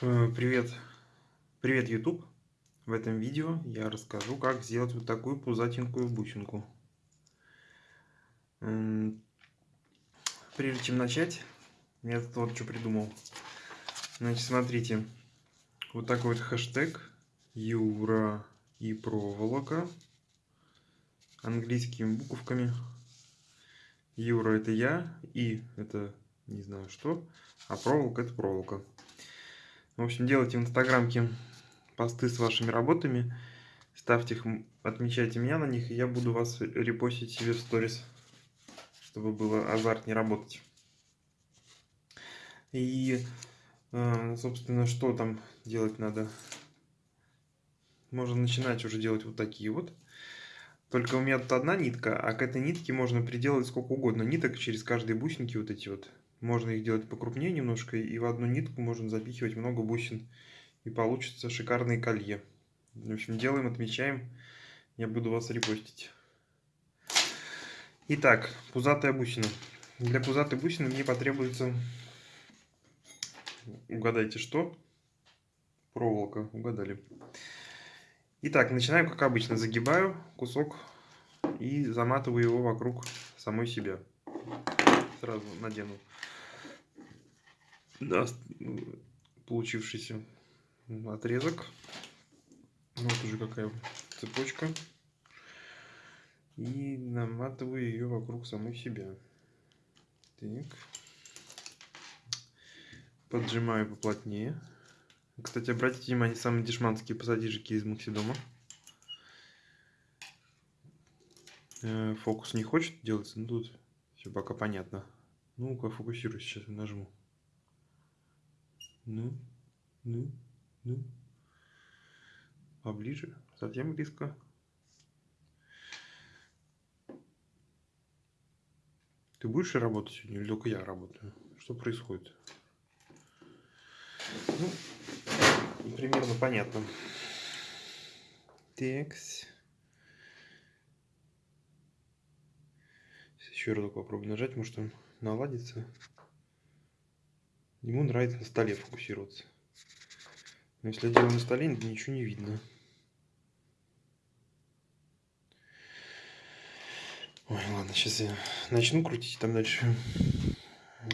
Э, Привет, привет, YouTube! В этом видео я расскажу, как сделать вот такую пузатенькую бусинку. М, Прежде чем начать, я тут вот что придумал. Значит, смотрите, вот такой вот хэштег Юра и проволока английскими буковками. Юра это я, и это не знаю что, а проволока это проволока. В общем, делайте в инстаграмке посты с вашими работами, ставьте их, отмечайте меня на них, и я буду вас репостить себе в сторис, чтобы было азартнее работать. И, э, собственно, что там делать надо? Можно начинать уже делать вот такие вот. Только у меня тут одна нитка, а к этой нитке можно приделать сколько угодно ниток через каждые бусинки вот эти вот. Можно их делать покрупнее немножко, и в одну нитку можно запихивать много бусин. И получится шикарное колье. В общем, делаем, отмечаем. Я буду вас репостить. Итак, пузатая бусина. Для пузатой бусины мне потребуется... Угадайте, что? Проволока. Угадали. Итак, начинаем как обычно. Загибаю кусок и заматываю его вокруг самой себя. Сразу надену да, получившийся отрезок. Вот уже какая цепочка. И наматываю ее вокруг самой себя. Так. Поджимаю поплотнее. Кстати, обратите внимание, самые дешманские пассатижики из Максидома. Э, фокус не хочет делаться, ну тут все пока понятно. Ну-ка, фокусируй сейчас, нажму. Ну, ну, ну. Поближе, совсем близко. Ты будешь работать сегодня или только я работаю? Что происходит? Ну, примерно понятно. Текс. Еще разок попробую нажать, может он наладится. Ему нравится на столе фокусироваться. Но если я делаю на столе, ничего не видно. Ой, ладно, сейчас я начну крутить, там дальше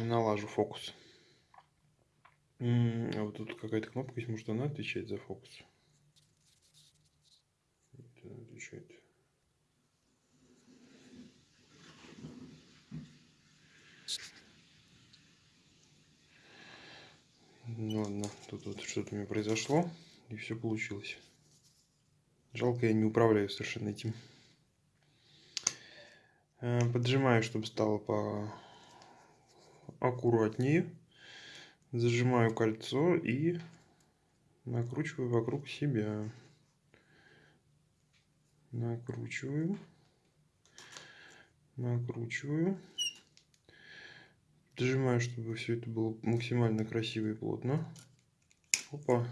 налажу фокус. А вот тут какая-то кнопка есть, может она отвечает за фокус? Это отвечает. Ну ладно, тут вот что-то у меня произошло, и все получилось. Жалко, я не управляю совершенно этим. Э, поджимаю, чтобы стало по аккуратнее. Зажимаю кольцо и накручиваю вокруг себя. Накручиваю. Накручиваю. Дожимаю, чтобы все это было максимально красиво и плотно. Опа.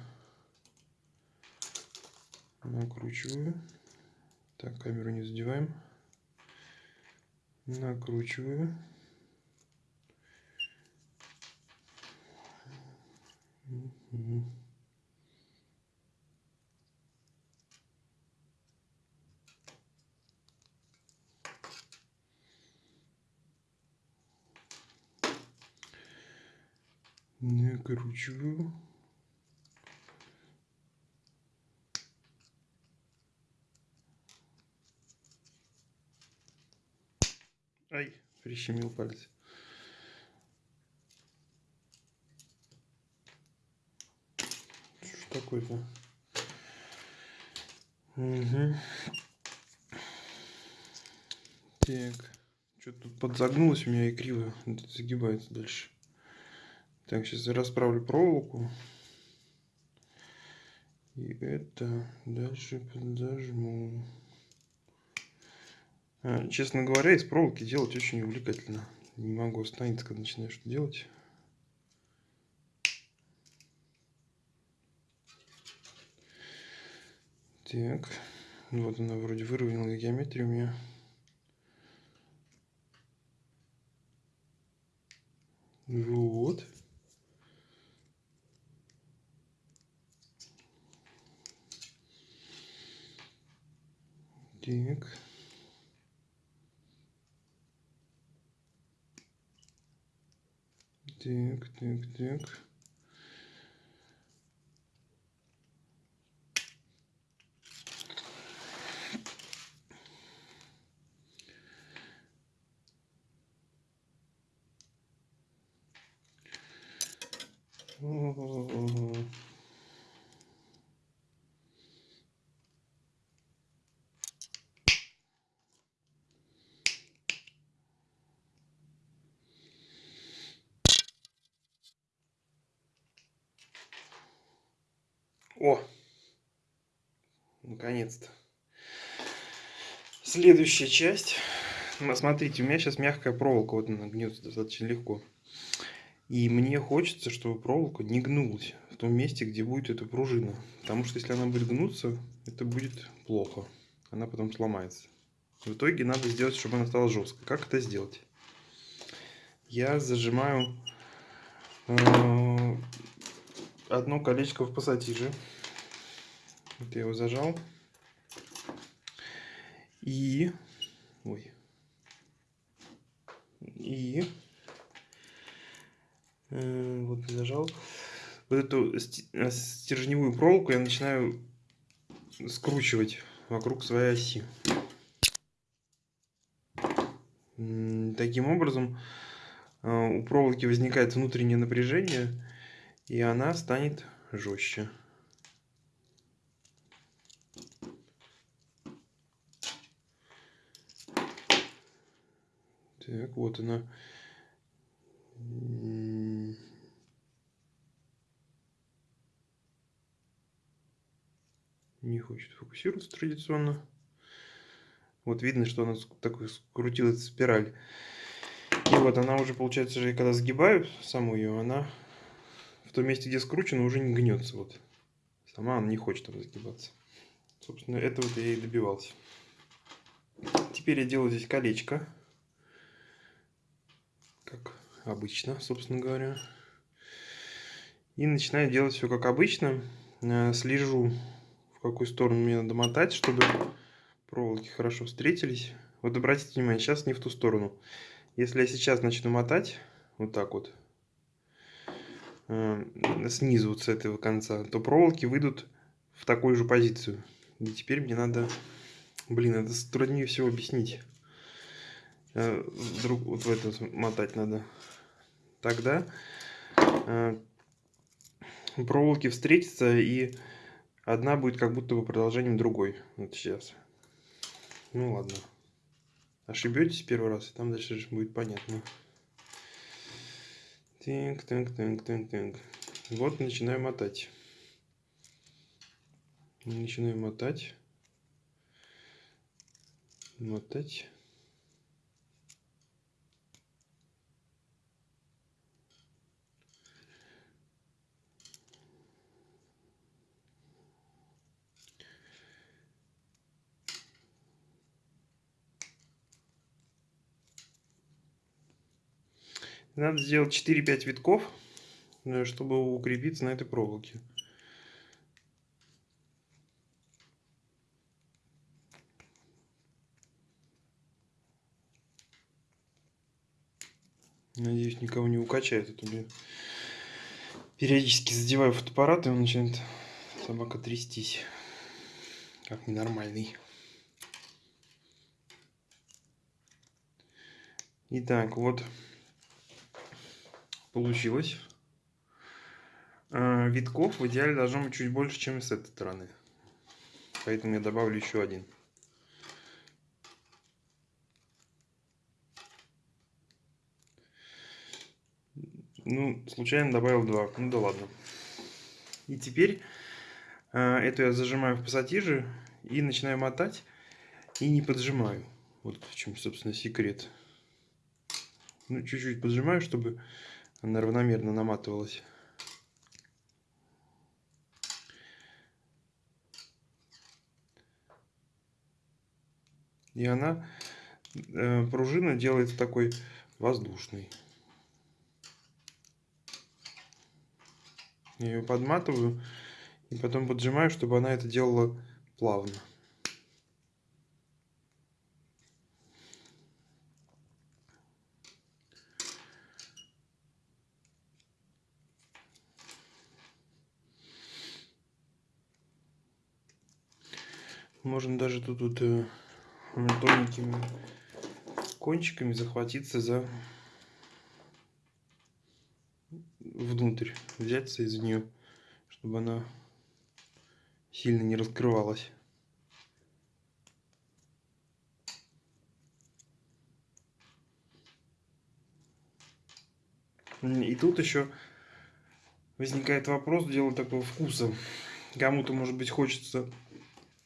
Накручиваю. Так, камеру не задеваем. Накручиваю. Угу. Накручиваю. Ай, прищемил палец. Что такое-то? Угу. Так. Что-то тут подзагнулось у меня и криво загибается дальше. Так, сейчас расправлю проволоку. И это дальше подожму. А, честно говоря, из проволоки делать очень увлекательно. Не могу остановиться, когда начинаю что делать. Так, вот она вроде выровняла геометрию у меня. Вот. Так. Так, так, так. О! Наконец-то. Следующая часть. Смотрите, у меня сейчас мягкая проволока, вот она гнется достаточно легко. И мне хочется, чтобы проволока не гнулась в том месте, где будет эта пружина. Потому что если она будет гнуться, это будет плохо. Она потом сломается. В итоге надо сделать, чтобы она стала жесткой. Как это сделать? Я зажимаю э, одно колечко в пассатиже. Вот я его зажал. И... Ой. И... Э, вот зажал. Вот эту э, стержневую проволоку я начинаю скручивать вокруг своей оси. Таким образом, э, у проволоки возникает внутреннее напряжение, и она станет жестче. Так, вот она. Не хочет фокусироваться традиционно. Вот видно, что она такой скрутилась спираль. И вот она уже, получается, когда сгибаю саму ее, она в том месте, где скручена, уже не гнется. Вот. Сама она не хочет там загибаться. Собственно, этого я и добивался. Теперь я делаю здесь колечко. Как обычно, собственно говоря. И начинаю делать все как обычно. Э, слежу, в какую сторону мне надо мотать, чтобы проволоки хорошо встретились. Вот обратите внимание, сейчас не в ту сторону. Если я сейчас начну мотать, вот так вот, снизу вот с этого конца, то проволоки выйдут в такую же позицию. И теперь мне надо... Блин, это труднее всего объяснить. Э, вдруг вот в этом мотать надо. Тогда э, проволоки встретятся и одна будет как будто бы продолжением другой. Вот сейчас. Ну ладно. Ошибетесь первый раз, и там дальше будет понятно. Так, так, так, так, так. Вот начинаю мотать. Начинаю мотать. Мотать. Надо сделать 4-5 витков, чтобы укрепиться на этой проволоке. Надеюсь, никого не укачает. Это мне периодически задеваю фотоаппарат, и он начинает собака трястись. Как ненормальный. Итак, вот получилось. А, витков в идеале должно быть чуть больше, чем с этой стороны. Поэтому я добавлю еще один. Ну, случайно добавил два. Ну да ладно. И теперь э, эту я зажимаю в пассатиже и начинаю мотать. И не поджимаю. Вот в чем, собственно, секрет. Ну, чуть-чуть поджимаю, чтобы она равномерно наматывалась. И она, э, пружина делается такой воздушной. Я ее подматываю и потом поджимаю, чтобы она это делала плавно. Можно даже тут вот э, тоненькими кончиками захватиться за внутрь, взяться из нее, чтобы она сильно не раскрывалась. И тут еще возникает вопрос делать такого вкуса. Кому-то, может быть, хочется,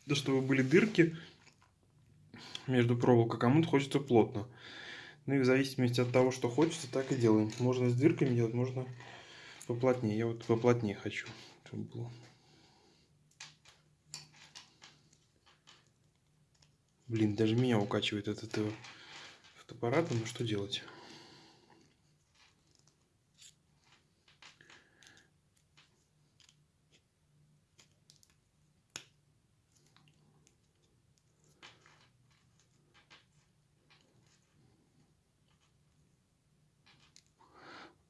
да, чтобы были дырки между проволокой, кому-то хочется плотно. Ну и в зависимости от того, что хочется, так и делаем. Можно с дырками делать, можно поплотнее. Я вот поплотнее хочу, чтобы было. Блин, даже меня укачивает этот э, фотоаппарат, ну что делать?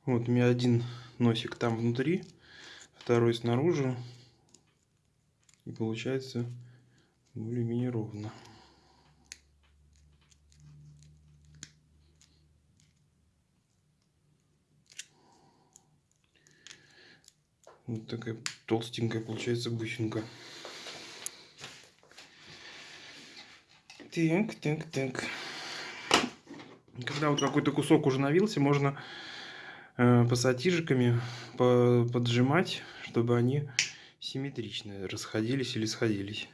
Вот у меня один носик там внутри, второй снаружи. И получается более-менее ровно. Вот такая толстенькая получается бусинка. Так, так, так. Когда вот какой-то кусок уже навился, можно пассатижиками поджимать, чтобы они симметрично расходились или сходились.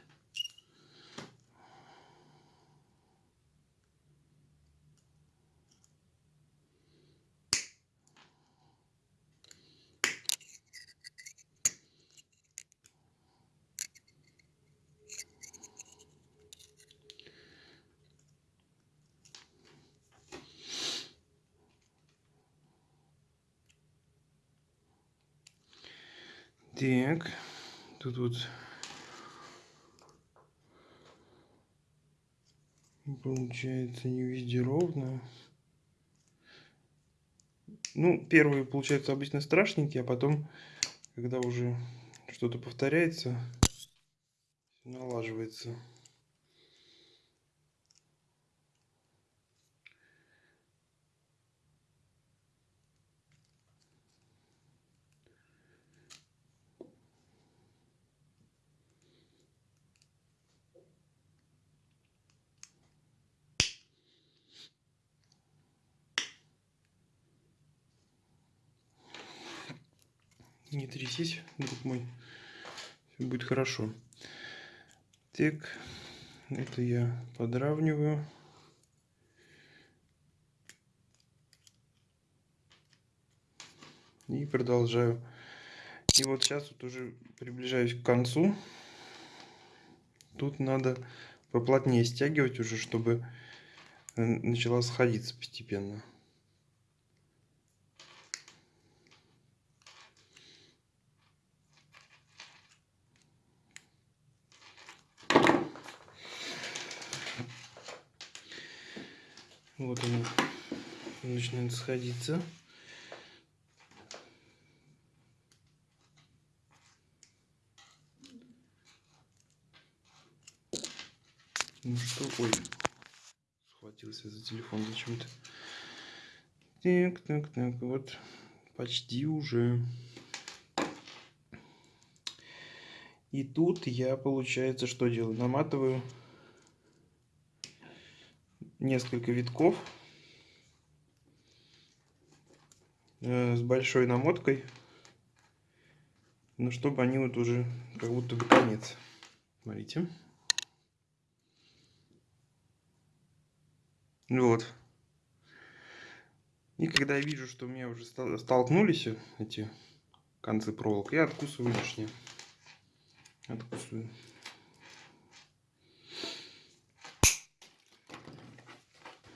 Так, тут вот получается не везде ровно. Ну, первые получается обычно страшненькие, а потом, когда уже что-то повторяется, налаживается. Трясись, друг мой. Все будет хорошо. Так, это я подравниваю. И продолжаю. И вот сейчас вот уже приближаюсь к концу. Тут надо поплотнее стягивать уже, чтобы начала сходиться постепенно. Вот она начинает сходиться. Ну что, ой, схватился за телефон зачем-то. Так, так, так, вот, почти уже. И тут я, получается, что делаю? Наматываю несколько витков э, с большой намоткой, но чтобы они вот уже как будто бы конец. Смотрите. Вот. И когда я вижу, что у меня уже столкнулись эти концы проволок, я откусываю лишнее. Откусываю.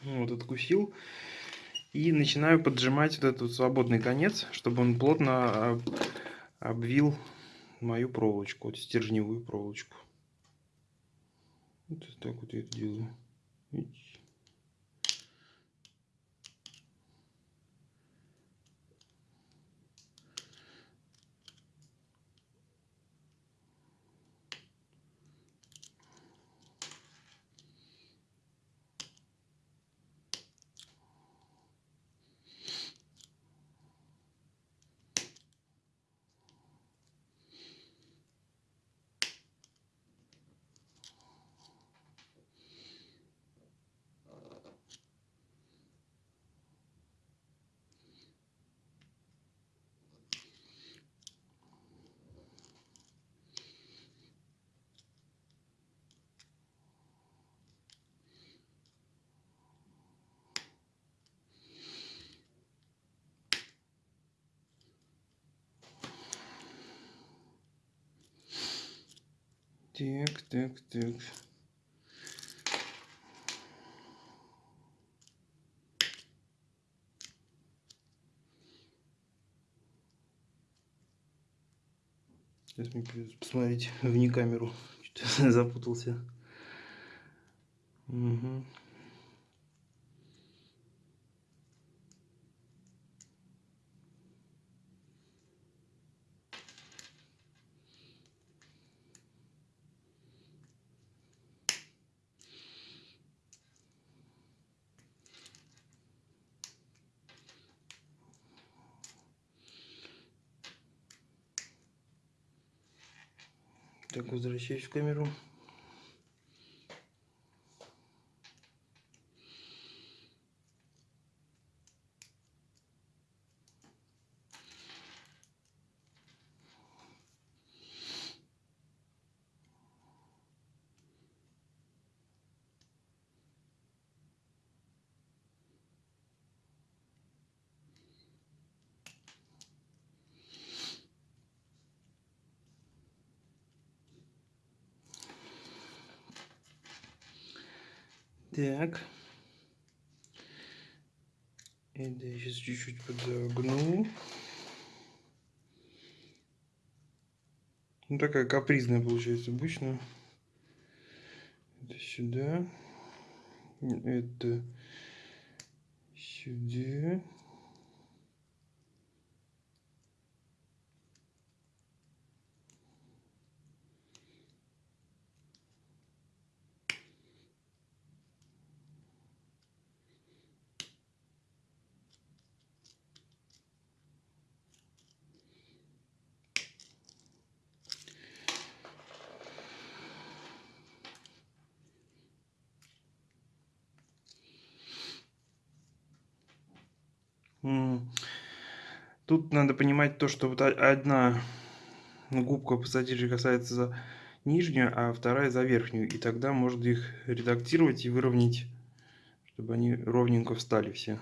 Вот откусил. И начинаю поджимать вот этот свободный конец, чтобы он плотно обвил мою проволочку, вот стержневую проволочку. Вот так вот я это делаю. Так, так, так. Сейчас мне придется посмотреть вне камеру. Что-то запутался. Угу. Так, возвращаюсь в камеру. Так. Это я сейчас чуть-чуть подогну. Ну, такая капризная получается обычно. Это сюда. Это сюда. Тут надо понимать то, что вот одна губка пассатижей касается за нижнюю, а вторая за верхнюю. И тогда можно их редактировать и выровнять, чтобы они ровненько встали все.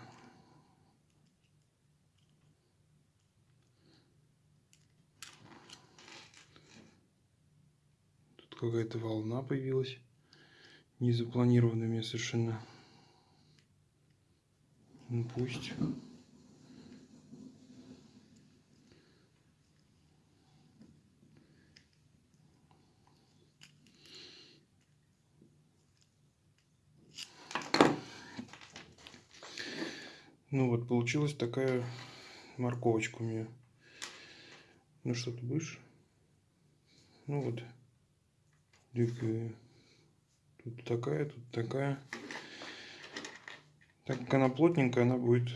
Тут какая-то волна появилась, незапланированная мне совершенно. Ну пусть. Ну вот, получилась такая морковочка у меня. Ну что ты будешь? Ну вот. Тут такая, тут такая. Так как она плотненькая, она будет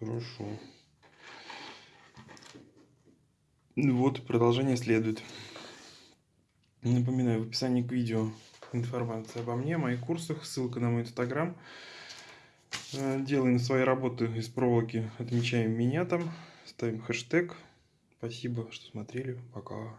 хорошо. Вот, продолжение следует. Напоминаю, в описании к видео информация обо мне, о моих курсах, ссылка на мой инстаграм. Э, делаем свои работы из проволоки, отмечаем меня там, ставим хэштег. Спасибо, что смотрели. Пока.